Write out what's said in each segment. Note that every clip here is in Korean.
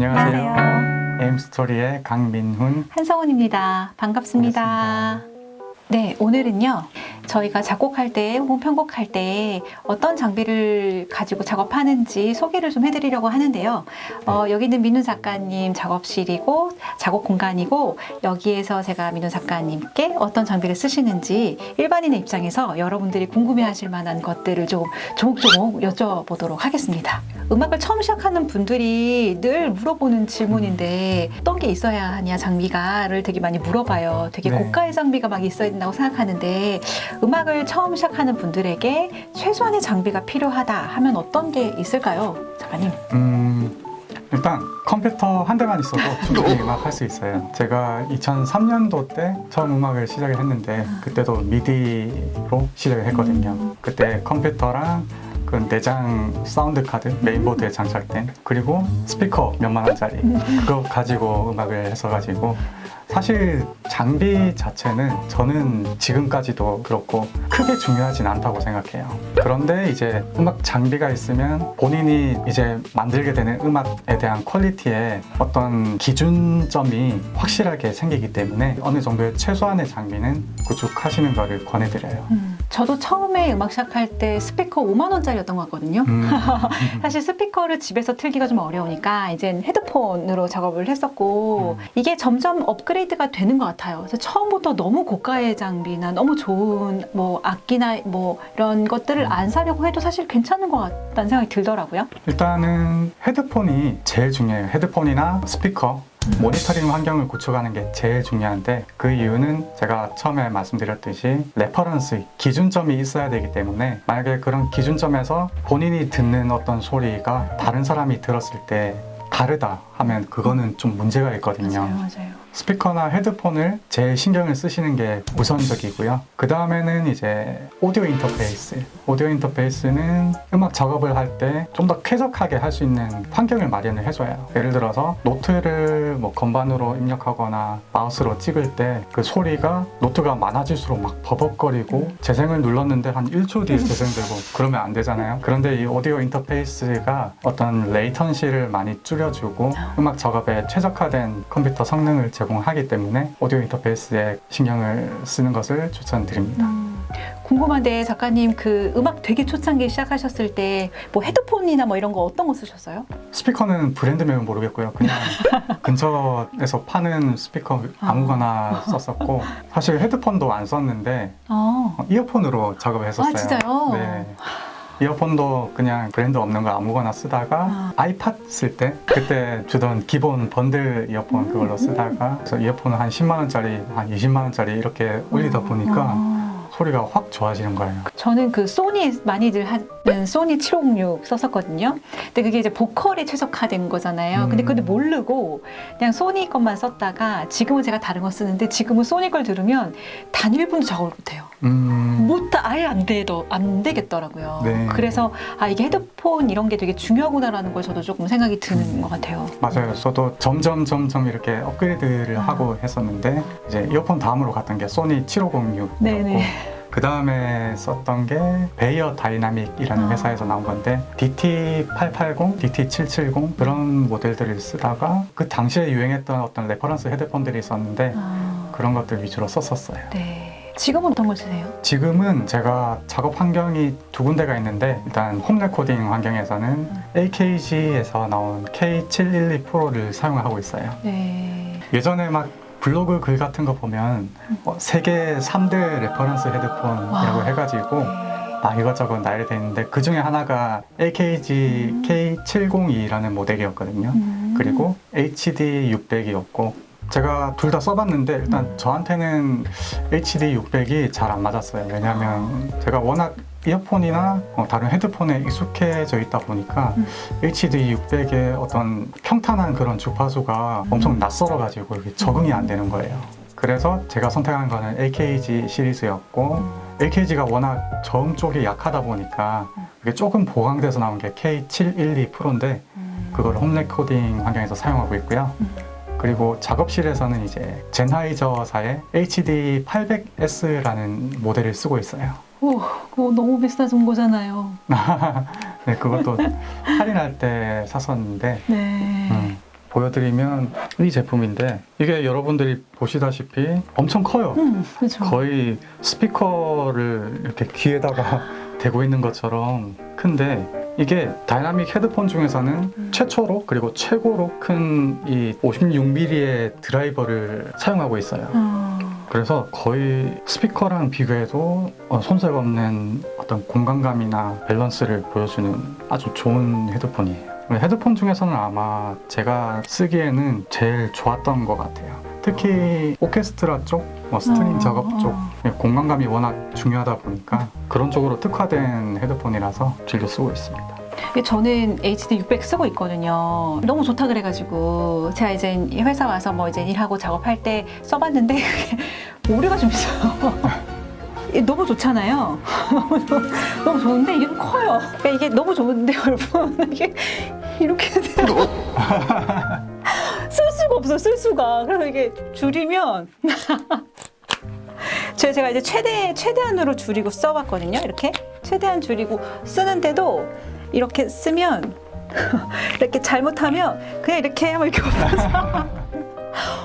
안녕하세요. 에임스토리의 강민훈. 한성훈입니다. 반갑습니다. 반갑습니다. 네, 오늘은요. 저희가 작곡할 때 혹은 편곡할 때 어떤 장비를 가지고 작업하는지 소개를 좀 해드리려고 하는데요. 어, 여기 있는 민훈 작가님 작업실이고 작업 공간이고 여기에서 제가 민훈 작가님께 어떤 장비를 쓰시는지 일반인의 입장에서 여러분들이 궁금해하실 만한 것들을 좀 조목조목 여쭤보도록 하겠습니다. 음악을 처음 시작하는 분들이 늘 물어보는 질문인데 어떤 게 있어야 하냐 장비가를 되게 많이 물어봐요. 되게 네. 고가의 장비가 막 있어야 된다고 생각하는데 음악을 처음 시작하는 분들에게 최소한의 장비가 필요하다 하면 어떤 게 있을까요, 작가님? 음, 일단 컴퓨터 한 대만 있어도 충분히 음악 할 수 있어요. 제가 2003년도 때 처음 음악을 시작을 했는데 그때도 미디로 시작을 했거든요. 그때 컴퓨터랑 그 내장 사운드 카드 메인보드에 장착된 그리고 스피커 몇만 원짜리 그거 가지고 음악을 했어가지고 사실 장비 자체는 저는 지금까지도 그렇고 크게 중요하진 않다고 생각해요. 그런데 이제 음악 장비가 있으면 본인이 이제 만들게 되는 음악에 대한 퀄리티에 어떤 기준점이 확실하게 생기기 때문에 어느 정도의 최소한의 장비는 구축하시는 것을 권해드려요. 음, 저도 처음에 음악 시작할 때 스피커 5만 원짜리였던 것 같거든요. 음, 사실 스피커를 집에서 틀기가 좀 어려우니까 이제 헤드폰으로 작업을 했었고 음. 이게 점점 업그레이드가 되는 것 같아요. 그래서 처음부터 너무 고가의 장비나 너무 좋은 뭐 악기나 뭐 이런 것들을 음. 안 사려고 해도 사실 괜찮은 것 같다는 생각이 들더라고요. 일단은 헤드폰이 제일 중요해요. 헤드폰이나 스피커, 모니터링 환경을 구축하는 게 제일 중요한데 그 이유는 제가 처음에 말씀드렸듯이 reference, 기준점이 있어야 되기 때문에 만약에 그런 기준점에서 본인이 듣는 어떤 소리가 다른 사람이 들었을 때 다르다 하면 그거는 좀 문제가 있거든요. 맞아요. 스피커나 헤드폰을 제일 신경을 쓰시는 게 우선적이고요. 그 다음에는 이제 오디오 인터페이스. 오디오 인터페이스는 음악 작업을 할 때 좀 더 쾌적하게 할 수 있는 환경을 마련을 해줘요. 예를 들어서 노트를 뭐 건반으로 입력하거나 마우스로 찍을 때 그 소리가 노트가 많아질수록 막 버벅거리고 재생을 눌렀는데 한 1초 뒤에 재생되고 그러면 안 되잖아요. 그런데 이 오디오 인터페이스가 어떤 latency를 많이 줄여주고 음악 작업에 최적화된 컴퓨터 성능을 제공하기 때문에 오디오 인터페이스에 신경을 쓰는 것을 추천드립니다. 음, 궁금한데 작가님 그 음악 되게 초창기 시작하셨을 때 뭐 헤드폰이나 뭐 이런 거 어떤 거 쓰셨어요? 스피커는 브랜드명은 모르겠고요. 그냥 근처에서 파는 스피커 아무거나 썼었고 사실 헤드폰도 안 썼는데 어. 어, 이어폰으로 작업을 했었어요. 아, 진짜요? 네. 이어폰도 그냥 브랜드 없는 거 아무거나 쓰다가 아. 아이팟 쓸 때 그때 주던 기본 번들 이어폰 음, 그걸로 쓰다가 그래서 이어폰을 한 10만 원짜리 한 20만 원짜리 이렇게 올리다 보니까 아. 소리가 확 좋아지는 거예요. 저는 그 소니 많이들 하 는 소니 7506 썼었거든요. 근데 그게 이제 보컬에 최적화된 거잖아요. 근데 음. 그때 모르고 그냥 소니 것만 썼다가 지금은 제가 다른 거 쓰는데 지금은 소니 걸 들으면 단 1분도 작업을 못해요. 음, 못 아예 안 되더 안 되겠더라고요. 네. 그래서 아 이게 헤드폰 이런 게 되게 중요하구나라는 걸 저도 조금 생각이 드는 음. 것 같아요. 맞아요. 저도 점점 점점 이렇게 업그레이드를 아. 하고 했었는데 이제 이어폰 다음으로 갔던 게 소니 7506이었고 네네. 그 다음에 썼던 게 베이어 다이나믹이라는 아. 회사에서 나온 건데 DT880, DT770 그런 모델들을 쓰다가 그 당시에 유행했던 어떤 reference 헤드폰들이 있었는데 아, 그런 것들 위주로 썼었어요. 네. 지금은 어떤 걸 쓰세요? 지금은 제가 작업 환경이 두 군데가 있는데 일단 home recording 환경에서는 AKG에서 나온 K712 Pro를 사용하고 있어요. 네. 예전에 막 블로그 글 같은 거 보면 어, 세계 3대 reference 헤드폰이라고 와. 해가지고 막 이것저것 나열돼 있는데 그 중에 하나가 AKG 음. K702라는 모델이었거든요. 음. 그리고 HD 600이었고 제가 둘 다 써봤는데 일단 음. 저한테는 HD 600이 잘 안 맞았어요. 왜냐하면 제가 워낙 이어폰이나 어, 다른 헤드폰에 익숙해져 있다 보니까 음. HD 600의 어떤 평탄한 그런 주파수가 엄청 낯설어가지고 이렇게 적응이 안 되는 거예요. 그래서 제가 선택한 거는 AKG 시리즈였고 AKG가 워낙 저음 쪽이 약하다 보니까 이게 조금 보강돼서 나온 게 K712 Pro인데 음. 그걸 home recording 환경에서 사용하고 있고요. 음. 그리고 작업실에서는 이제 젠하이저사의 HD 800S라는 모델을 쓰고 있어요. 오, 그거 너무 비싼 장비잖아요. 네, 그것도 할인할 때 샀었는데 네. 음, 보여드리면 이 제품인데 이게 여러분들이 보시다시피 엄청 커요. 음, 그렇죠. 거의 스피커를 이렇게 귀에다가 대고 있는 것처럼 큰데 이게 다이나믹 헤드폰 중에서는 음. 최초로 그리고 최고로 큰 이 56mm의 드라이버를 사용하고 있어요. 어, 그래서 거의 스피커랑 비교해도 어, 손색 없는 어떤 공간감이나 밸런스를 보여주는 아주 좋은 헤드폰이에요. 헤드폰 중에서는 아마 제가 쓰기에는 제일 좋았던 것 같아요. 특히 오케스트라 쪽, 뭐 string 어, 작업 쪽 어. 공간감이 워낙 중요하다 보니까 그런 쪽으로 특화된 헤드폰이라서 즐겨 쓰고 있습니다. 저는 HD 600 쓰고 있거든요. 너무 좋다 그래가지고 제가 이제 회사 와서 뭐 이제 일하고 작업할 때 써봤는데 오류가 좀 있어요. 너무 좋잖아요. 너무, 좋- 좋은데 이게 좀 커요. 그러니까 이게 너무 좋은데 여러분 이게 이렇게 돼요. 쓸 수가 없어 쓸 수가. 그래서 이게 줄이면 제- 제가 이제 최대 최대한으로 줄이고 써봤거든요. 이렇게 최대한 줄이고 쓰는데도 이렇게 쓰면 이렇게 잘못하면 그냥 이렇게 하면 이렇게 엎어져.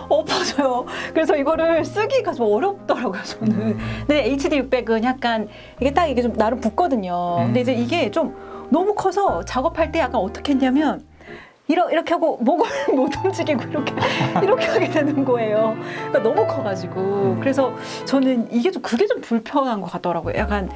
엎어져요. 그래서 이거를 쓰기가 좀 어렵더라고요, 저는. 근데 HD 600은 약간 이게 딱 이게 좀 나름 붙거든요. 근데 이제 이게 좀 너무 커서 작업할 때 약간 어떻게 했냐면 이러, 이렇게 하고 목을 못 움직이고 이렇게 이렇게 하게 되는 거예요. 그러니까 너무 커가지고 그래서 저는 이게 좀 그게 좀 불편한 것 같더라고요. 약간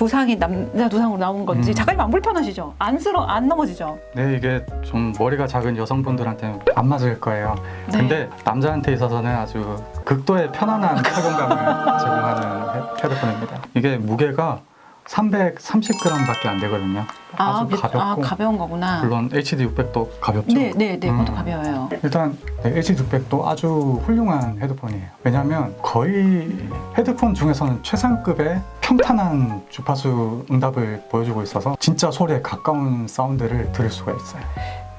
두상이 남자 두상으로 나온 건지 음. 작가님 안 불편하시죠? 안 쓰러 안 넘어지죠? 네, 이게 좀 머리가 작은 여성분들한테는 안 맞을 거예요. 네. 근데 남자한테 있어서는 아주 극도의 편안한 착용감을 제공하는 헤- 헤드폰입니다. 이게 무게가 330g밖에 안 되거든요. 아주 그- 가볍고 아, 가벼운 거구나. 물론 HD 600도 가볍죠. 네, 네, 네, 그것도 음. 가벼워요. 일단 네, HD 600도 아주 훌륭한 헤드폰이에요. 왜냐하면 거의 헤드폰 중에서는 최상급의 평탄한 주파수 응답을 보여주고 있어서 진짜 소리에 가까운 사운드를 들을 수가 있어요.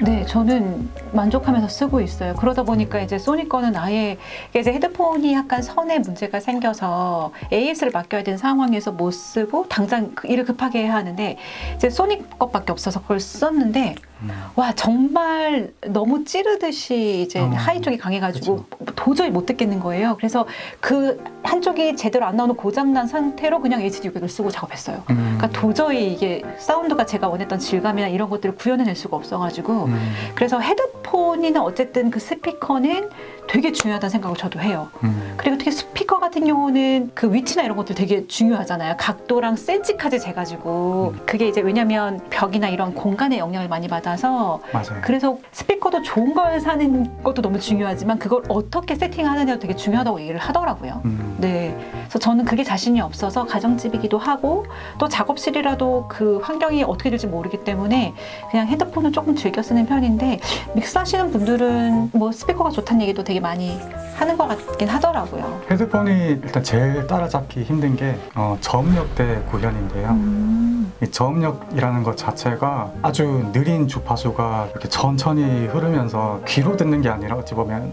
네, 저는 만족하면서 쓰고 있어요. 그러다 보니까 이제 소니 거는 아예 이제 헤드폰이 약간 선에 문제가 생겨서 AS를 맡겨야 되는 상황에서 못 쓰고 당장 그 일을 급하게 해야 하는데 이제 소니 것밖에 없어서 그걸 썼는데 음. 와 정말 너무 찌르듯이 이제 어, high 쪽이 강해가지고 도저히 못 듣겠는 거예요. 그래서 그 한쪽이 제대로 안 나오는 고장난 상태로 그냥 HD600을 쓰고 작업했어요. 음. 그러니까 도저히 이게 사운드가 제가 원했던 질감이나 이런 것들을 구현해낼 수가 없어가지고 음. 그래서 헤드폰이나 어쨌든 그 스피커는 되게 중요하다는 생각을 저도 해요. 음. 그리고 특히 스피커 같은 경우는 그 위치나 이런 것들 되게 중요하잖아요. 각도랑 센치까지 재가지고 그게 이제 왜냐면 벽이나 이런 공간에 영향을 많이 받아서 맞아요. 그래서 스피커도 좋은 걸 사는 것도 너무 중요하지만 그걸 어떻게 세팅하느냐도 되게 중요하다고 얘기를 하더라고요. 음. 네. 그래서 저는 그게 자신이 없어서 가정집이기도 하고 또 작업실이라도 그 환경이 어떻게 될지 모르기 때문에 그냥 핸드폰을 조금 즐겨 쓰는 편인데 믹스하시는 분들은 뭐 스피커가 좋다는 얘기도 되게 많이 하는 것 같긴 하더라고요. 헤드폰이 일단 제일 따라잡기 힘든 게 어, 저음역대 구현인데요. 음. 이 저음역이라는 것 자체가 아주 느린 주파수가 이렇게 천천히 흐르면서 귀로 듣는 게 아니라 어찌 보면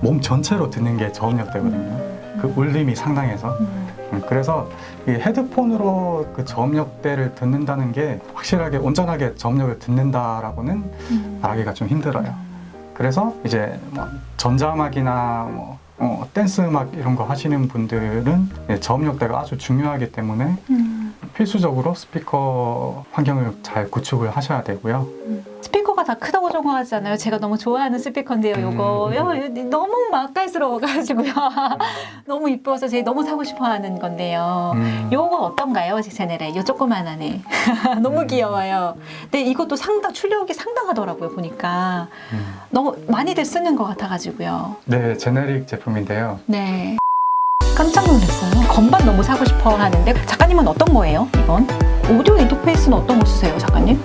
몸 전체로 듣는 게 저음역대거든요. 그 울림이 상당해서 음. 음, 그래서 이 헤드폰으로 그 저음역대를 듣는다는 게 확실하게 온전하게 저음역을 듣는다라고는 음. 말하기가 좀 힘들어요. 그래서 이제 뭐 전자음악이나 뭐 어, 댄스 음악 이런 거 하시는 분들은 예, 저음역대가 아주 중요하기 때문에 음. 필수적으로 스피커 환경을 잘 구축을 하셔야 되고요. 스피커가 다 크다고 적어하잖아요. 제가 너무 좋아하는 스피커인데요. 요거 음. 요, 너무 맛깔스러워가지고요. 너무 이뻐서 제가 너무 사고 싶어하는 건데요. 음, 요거 어떤가요, 제 채널에? 요 조그만하네. 너무 음. 귀여워요. 근데 이것도 상당 출력이 상당하더라고요. 보니까 음. 너무 많이들 쓰는 것 같아가지고요. 네, 제네릭 제품인데요. 네. 깜짝 놀랐어요. 건반 너무 사고 싶어 하는데 작가님은 어떤 거예요? 이건 오디오 인터페이스는 어떤 거 쓰세요, 작가님?